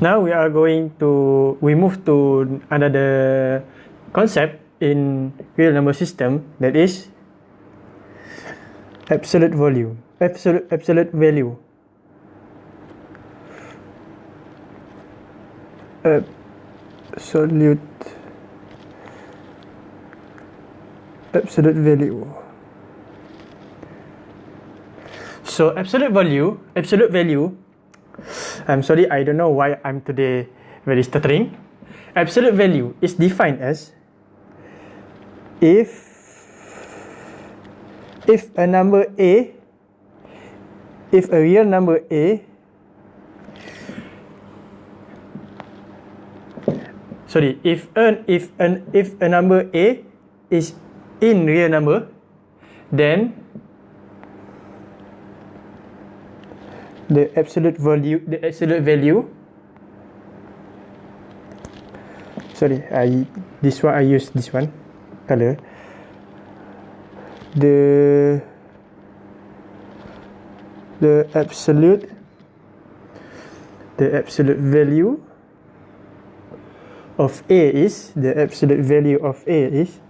Now we are going to we move to another concept in real number system that is absolute volume absolute absolute value. Absolute absolute value. So absolute value absolute value I'm sorry I don't know why I'm today very stuttering. Absolute value is defined as if if a number a if a real number a sorry if an if an if a number a is in real number then the absolute value the absolute value. Sorry I this one I use this one color. The the absolute the absolute value of A is the absolute value of A is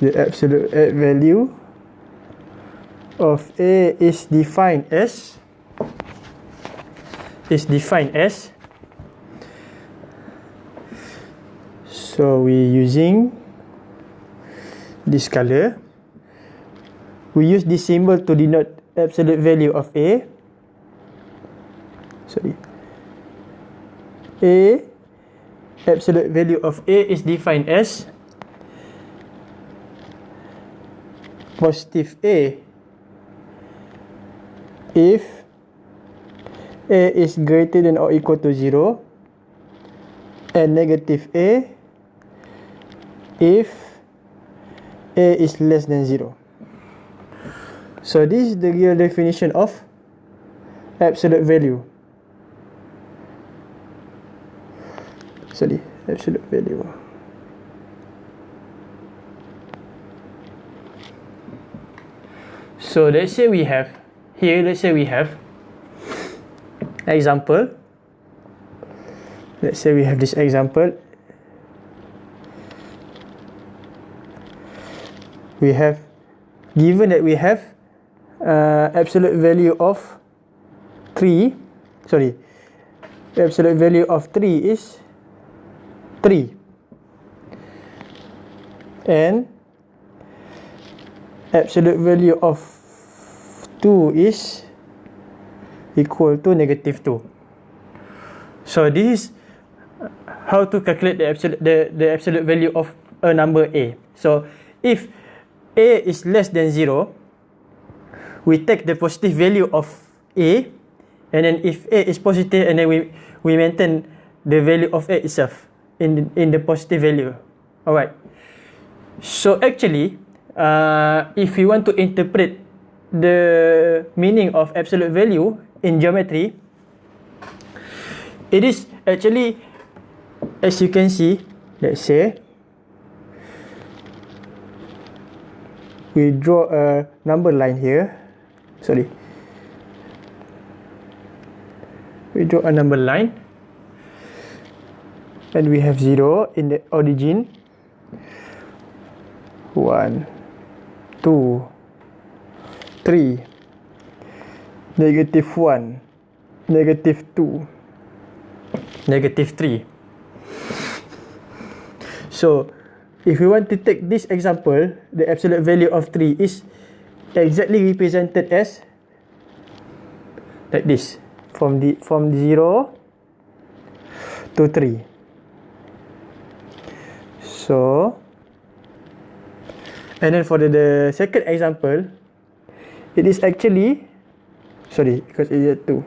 the absolute value of A is defined as is defined as so we using this color. We use this symbol to denote absolute value of A. Sorry. A absolute value of A is defined as positive A if A is greater than or equal to 0 and negative A if A is less than 0. So this is the real definition of absolute value. sorry absolute value so let's say we have here let's say we have example. Let's say we have this example. We have given that we have uh, absolute value of 3 sorry absolute value of 3 is 3 and absolute value of 2 is equal to negative 2 so this is how to calculate the absolute the, the absolute value of a number a. So if a is less than 0 we take the positive value of a and then if a is positive and then we we maintain the value of a itself in in the positive value. Alright. So actually uh, if you want to interpret the meaning of absolute value in geometry it is actually as you can see let's say we draw a number line here sorry. We draw a number line and we have 0 in the origin. 1 2 3 negative 1 negative 2 negative 3 so if we want to take this example the absolute value of 3 is exactly represented as like this. From the from 0 to 3 so and then for the, the second example it is actually sorry because it is 2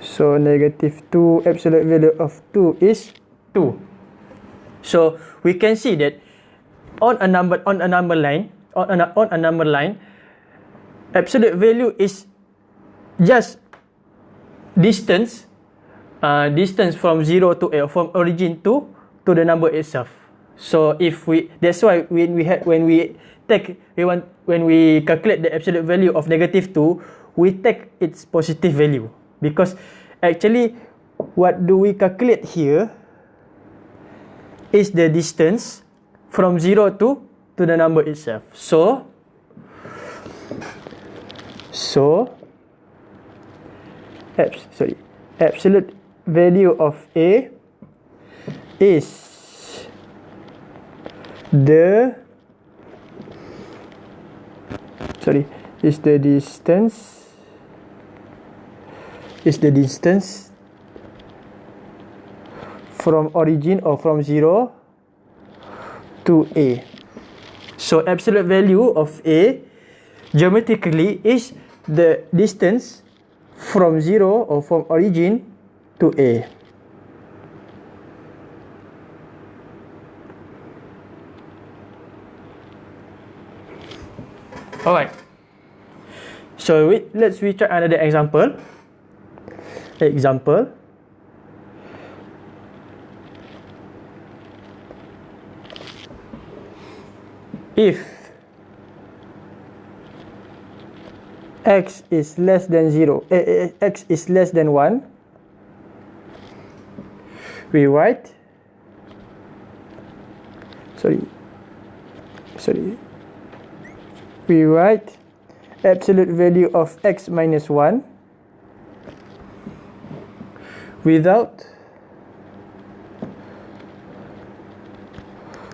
so negative 2 absolute value of 2 is 2 so we can see that on a number on a number line on a, on a number line absolute value is just distance uh, distance from 0 to uh, from origin to to the number itself So if we that's why when we had when we take we want when we calculate the absolute value of negative 2 we take its positive value because actually what do we calculate here is the distance from 0 to to the number itself. So so abs sorry absolute value of A is the sorry is the distance is the distance from origin or from 0 to A. So absolute value of A geometrically is the distance from 0 or from origin to A Alright. So let's we try another example. Example. If x is less than 0, eh, eh, x is less than 1, we write, sorry, sorry, we write absolute value of x minus 1 without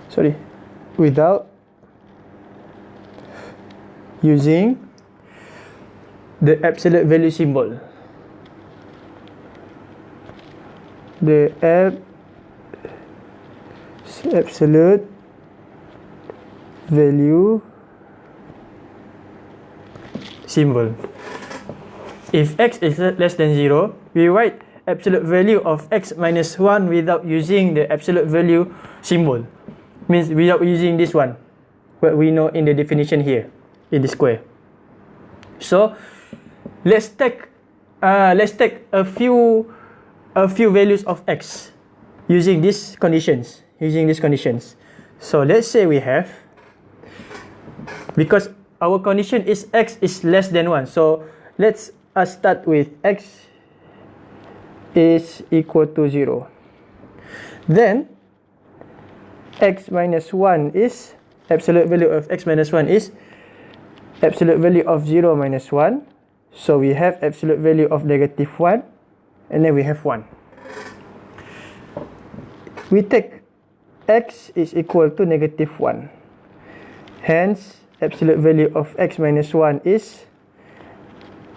sorry without using the absolute value symbol. The ab absolute value symbol. If x is less than 0, we write absolute value of x minus 1 without using the absolute value symbol. Means without using this one. What we know in the definition here, in the square. So, let's take uh, let's take a few a few values of x using these conditions. Using these conditions. So, let's say we have because our condition is x is less than 1. So let's uh, start with x is equal to 0. Then x minus 1 is absolute value of x minus 1 is absolute value of 0 minus 1. So we have absolute value of negative 1 and then we have 1. We take x is equal to negative 1. Hence absolute value of x minus 1 is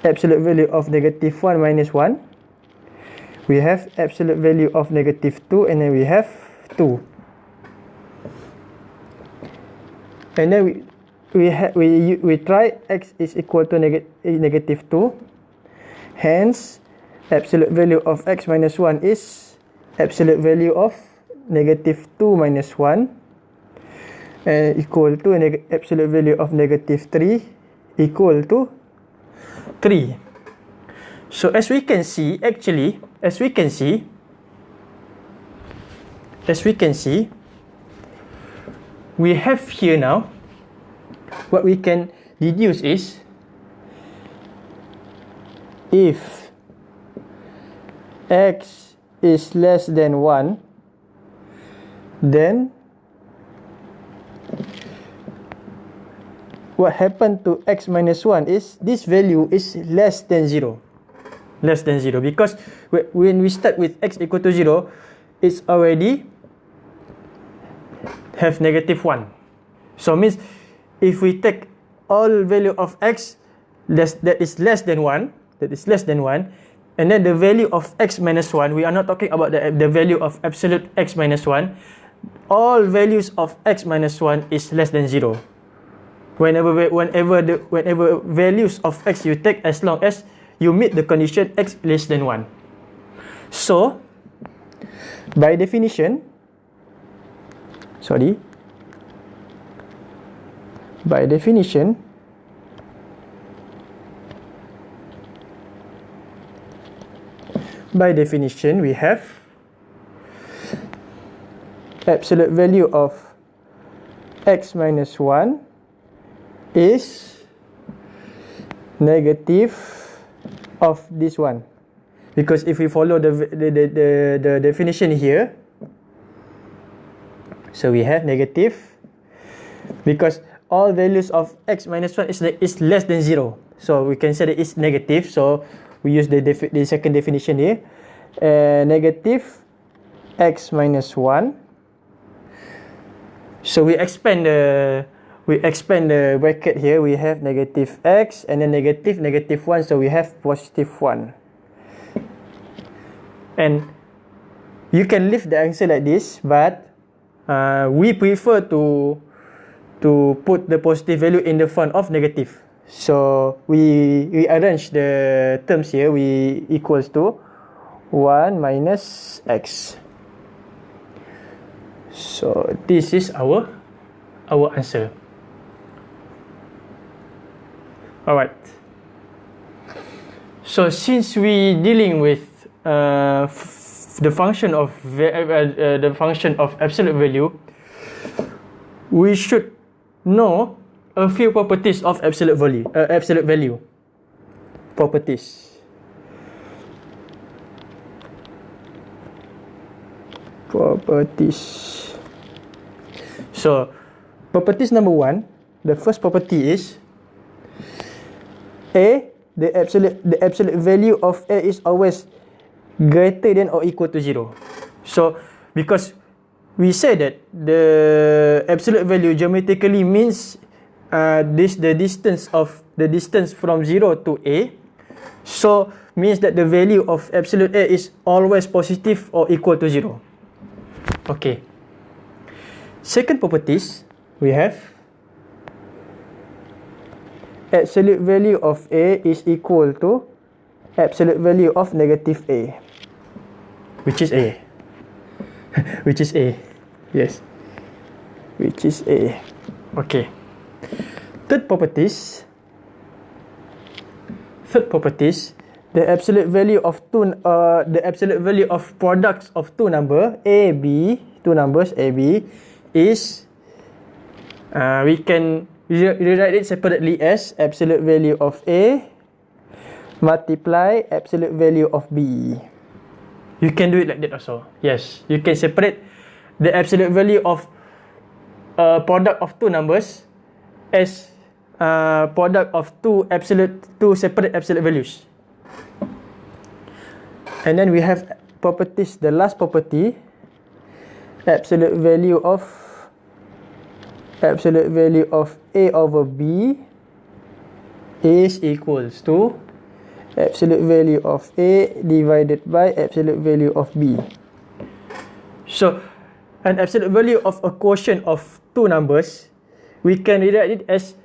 absolute value of negative 1 minus 1 we have absolute value of negative 2 and then we have 2 and then we we we we try x is equal to neg negative 2 hence absolute value of x minus 1 is absolute value of negative 2 minus 1 and equal to an absolute value of negative 3 equal to 3. So as we can see, actually, as we can see, as we can see, we have here now, what we can deduce is, if x is less than 1, then what happened to x minus 1 is this value is less than 0 less than 0 because when we start with x equal to 0 it's already have negative 1 so means if we take all value of x less that is less than 1 that is less than 1 and then the value of x minus 1 we are not talking about the, the value of absolute x minus 1 all values of x minus 1 is less than 0 whenever whenever the whenever values of x you take as long as you meet the condition x less than 1 so by definition sorry by definition by definition we have absolute value of x minus 1 is negative of this one. Because if we follow the the, the, the, the definition here so we have negative because all values of x minus 1 is, is less than 0 so we can say that it's negative so we use the, the second definition here. Uh, negative x minus 1 so we expand the we expand the bracket here. We have negative x and then negative negative 1 so we have positive 1 and you can leave the answer like this but uh, we prefer to to put the positive value in the front of negative. So we we arrange the terms here. We equals to 1 minus x. So this is our our answer all right. So since we dealing with uh, the function of uh, uh, the function of absolute value we should know a few properties of absolute value uh, absolute value. Properties. Properties. So properties number one the first property is a the absolute the absolute value of a is always greater than or equal to 0. So, because we say that the absolute value geometrically means uh, this the distance of the distance from 0 to a. So, means that the value of absolute a is always positive or equal to 0. Okay. Second properties, we have absolute value of a is equal to absolute value of negative a which is A. which is A. Yes. Which is A. Okay. Third properties. Third properties. The absolute value of two, uh, the absolute value of products of two number A, B, two numbers A, B, is, uh, we can rewrite it separately as absolute value of A multiply absolute value of B. You can do it like that also. Yes, you can separate the absolute value of a product of two numbers as a product of two absolute two separate absolute values. And then we have properties. The last property, absolute value of absolute value of a over b is equals to absolute value of A divided by absolute value of B. So, an absolute value of a quotient of two numbers, we can rewrite it as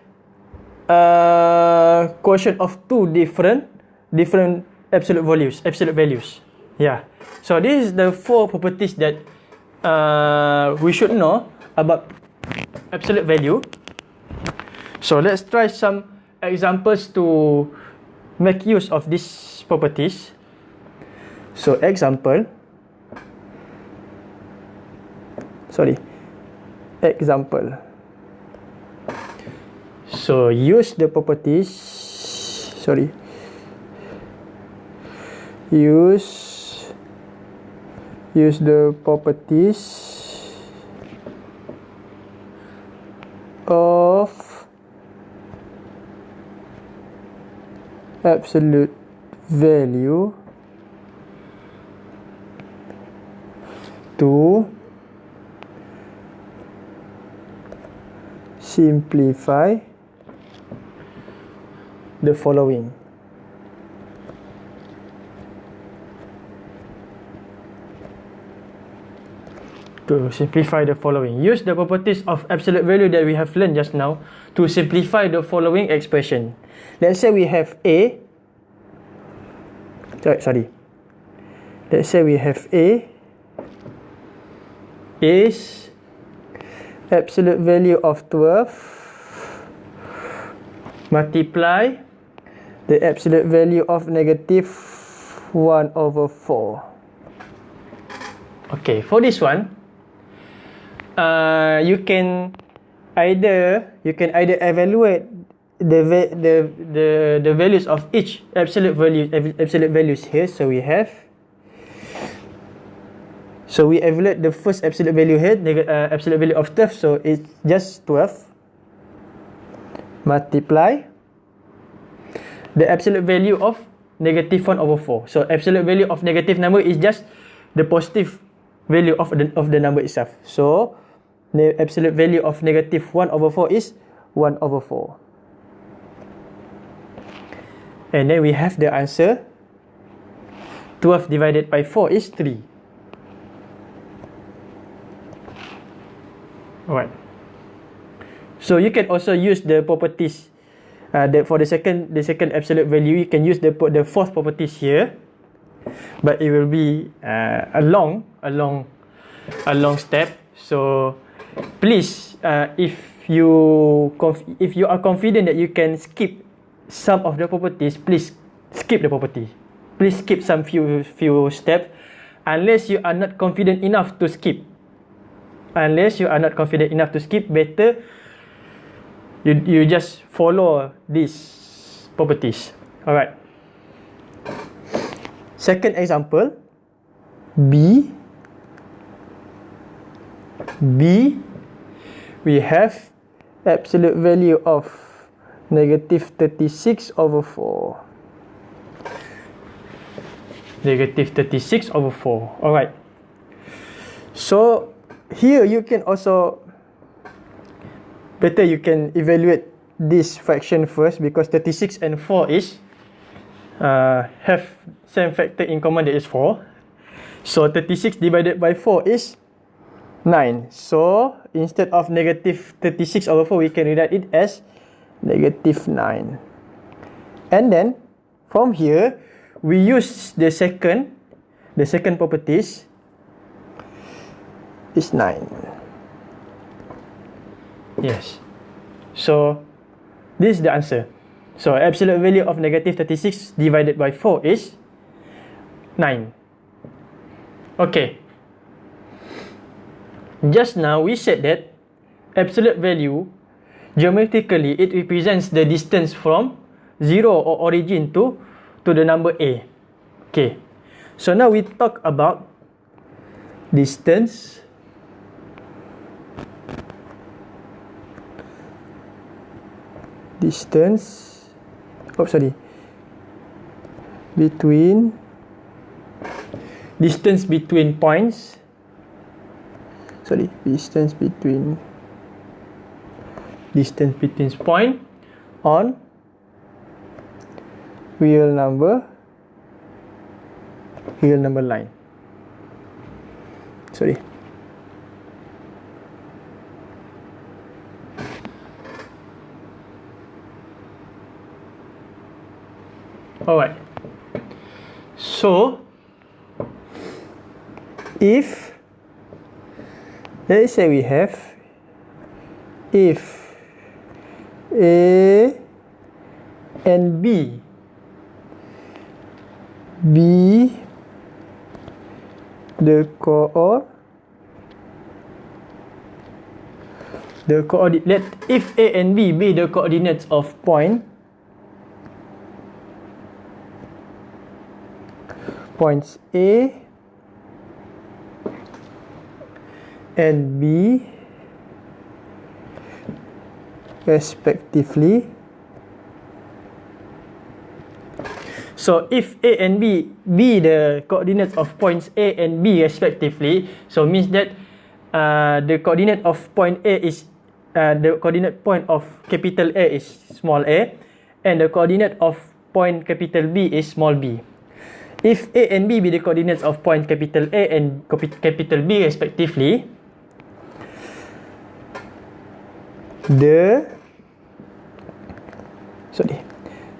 a quotient of two different different absolute values, absolute values. Yeah. So this is the four properties that uh, we should know about absolute value. So let's try some examples to make use of these properties. So example, sorry, example. So use the properties, sorry, use, use the properties of absolute value to simplify the following. To simplify the following. Use the properties of absolute value that we have learned just now to simplify the following expression. Let's say we have A. Sorry. Let's say we have A is absolute value of 12 multiply the absolute value of negative 1 over 4. Okay, for this one, uh, you can either you can either evaluate the the the the values of each absolute value absolute values here. So we have so we evaluate the first absolute value here the uh, absolute value of 12 so it's just 12 multiply the absolute value of negative 1 over 4 so absolute value of negative number is just the positive value of the of the number itself. So absolute value of negative 1 over 4 is 1 over 4 and then we have the answer. 12 divided by 4 is 3 alright. So you can also use the properties uh, the, for the second the second absolute value you can use the the fourth properties here. But it will be uh, a long a long a long step. So please uh, if you if you are confident that you can skip some of the properties please skip the property. Please skip some few few steps. Unless you are not confident enough to skip. Unless you are not confident enough to skip better you you just follow these properties. Alright. Second example. B. B we have absolute value of negative 36 over 4 negative 36 over 4 alright so here you can also better you can evaluate this fraction first because 36 and 4 is uh, have same factor in common that is 4 so 36 divided by 4 is 9 so instead of negative 36 over 4 we can write it as negative 9 and then from here we use the second the second properties is 9 yes. So this is the answer. So absolute value of negative 36 divided by 4 is 9 okay just now we said that absolute value geometrically it represents the distance from zero or origin to to the number a. Okay. So now we talk about distance distance oh sorry between distance between points sorry distance between distance between point on real number real number line. Sorry. Alright. So if let's say we have if A and B. B the co the coordinate let if A and B be the coordinates of point points A and B respectively. So if A and B be the coordinates of points A and B respectively, so means that uh, the coordinate of point A is uh, the coordinate point of capital A is small a, and the coordinate of point capital B is small b. If A and B be the coordinates of point capital A and capital B respectively, the sorry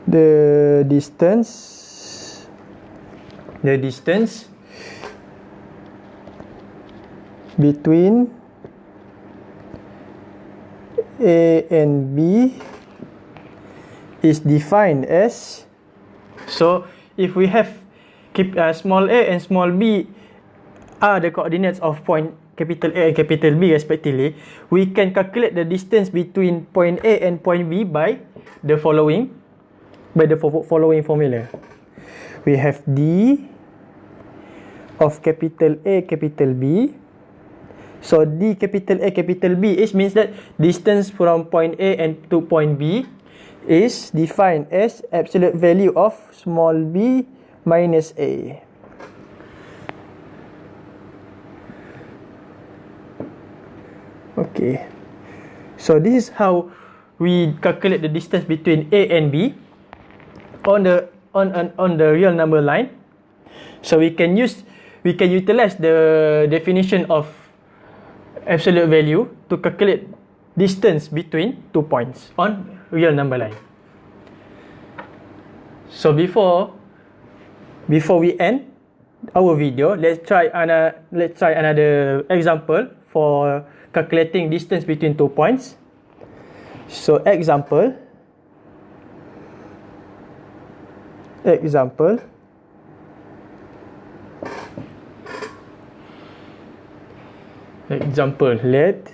the distance the distance between A and B is defined as so if we have keep uh, small a and small b are the coordinates of point capital A and capital B respectively, we can calculate the distance between point A and point B by the following by the following formula. We have D of capital A capital B. So D capital A capital B is means that distance from point A and to point B is defined as absolute value of small b minus A. Okay. So this is how we calculate the distance between A and B on the on on, on the real number line. So we can use we can utilize the definition of absolute value to calculate distance between two points on real number line. So before before we end our video, let's try another let's try another example for calculating distance between two points. So example example example let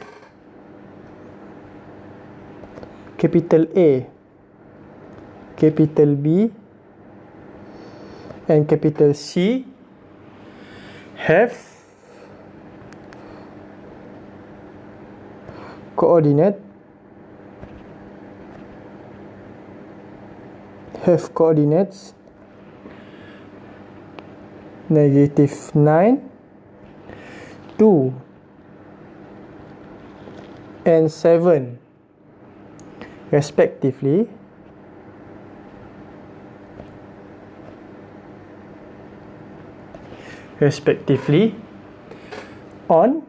capital A capital B and capital C have coordinate have coordinates negative 9 2 and 7 respectively. Respectively on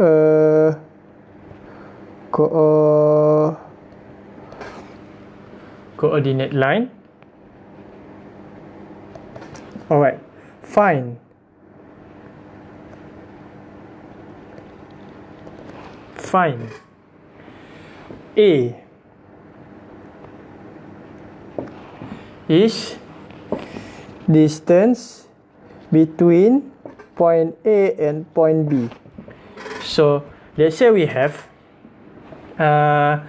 uh, co uh, coordinate line. Alright fine. Fine. A. Is distance between point A and point B. So let's say we have uh,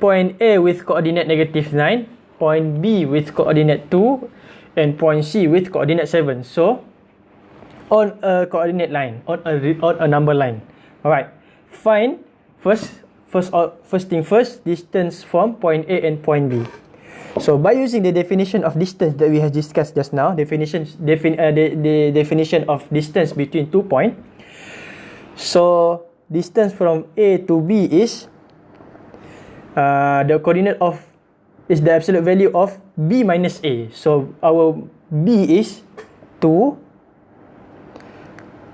point A with coordinate negative 9, point B with coordinate 2, and point C with coordinate 7. So on a coordinate line, on a, on a number line. Alright, find first, first, first thing first, distance from point A and point B. So by using the definition of distance that we have discussed just now, definition defin uh, the, the definition of distance between two point. So distance from A to B is uh, the coordinate of is the absolute value of B minus A. So our B is 2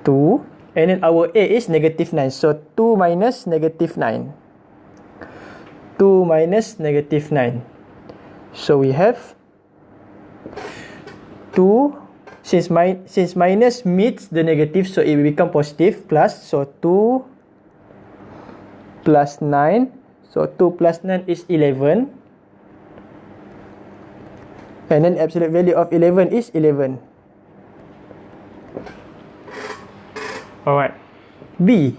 2 and then our A is negative 9. So 2 minus negative 9. 2 minus negative 9. So we have 2 since my since minus meets the negative so it will become positive plus so 2 plus 9 so 2 plus 9 is 11 and then absolute value of 11 is 11 alright. B.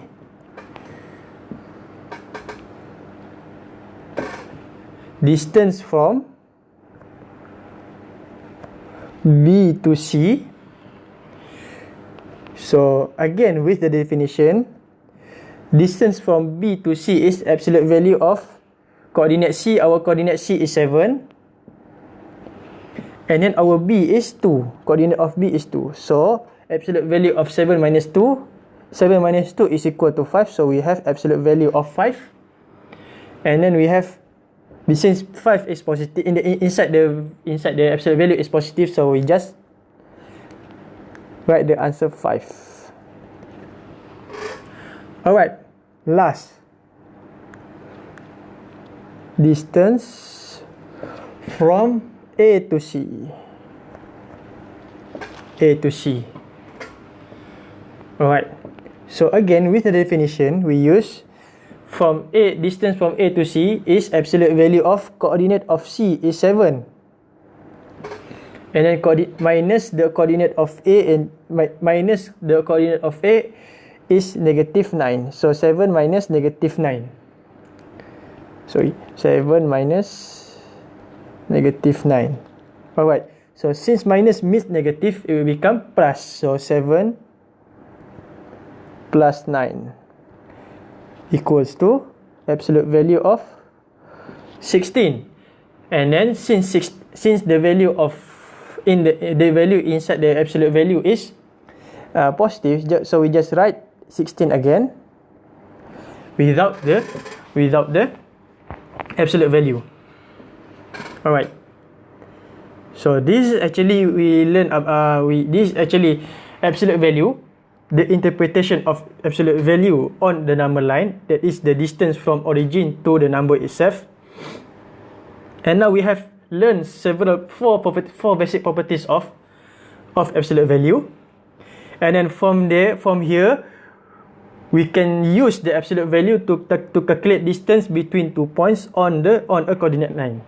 Distance from B to C. So again with the definition, distance from B to C is absolute value of coordinate C. Our coordinate C is 7. And then our B is 2. Coordinate of B is 2. So absolute value of 7 minus 2. 7 minus 2 is equal to 5. So we have absolute value of 5. And then we have since 5 is positive in the inside the inside the absolute value is positive so we just write the answer 5 alright last. Distance from A to C. A to C. Alright so again with the definition we use from A, distance from A to C is absolute value of coordinate of C is 7. and then minus the coordinate of A and mi- minus the coordinate of A is negative 9. So 7 minus negative 9. Sorry, 7 minus negative 9. Alright, so since minus means negative, it will become plus. So 7 plus 9 equals to absolute value of 16. And then since six, since the value of in the the value inside the absolute value is uh, positive, so we just write 16 again without the without the absolute value. Alright. So this actually we learn uh, we this actually absolute value the interpretation of absolute value on the number line that is the distance from origin to the number itself. And now we have learned several four four basic properties of of absolute value. And then from there from here we can use the absolute value to to calculate distance between two points on the on a coordinate line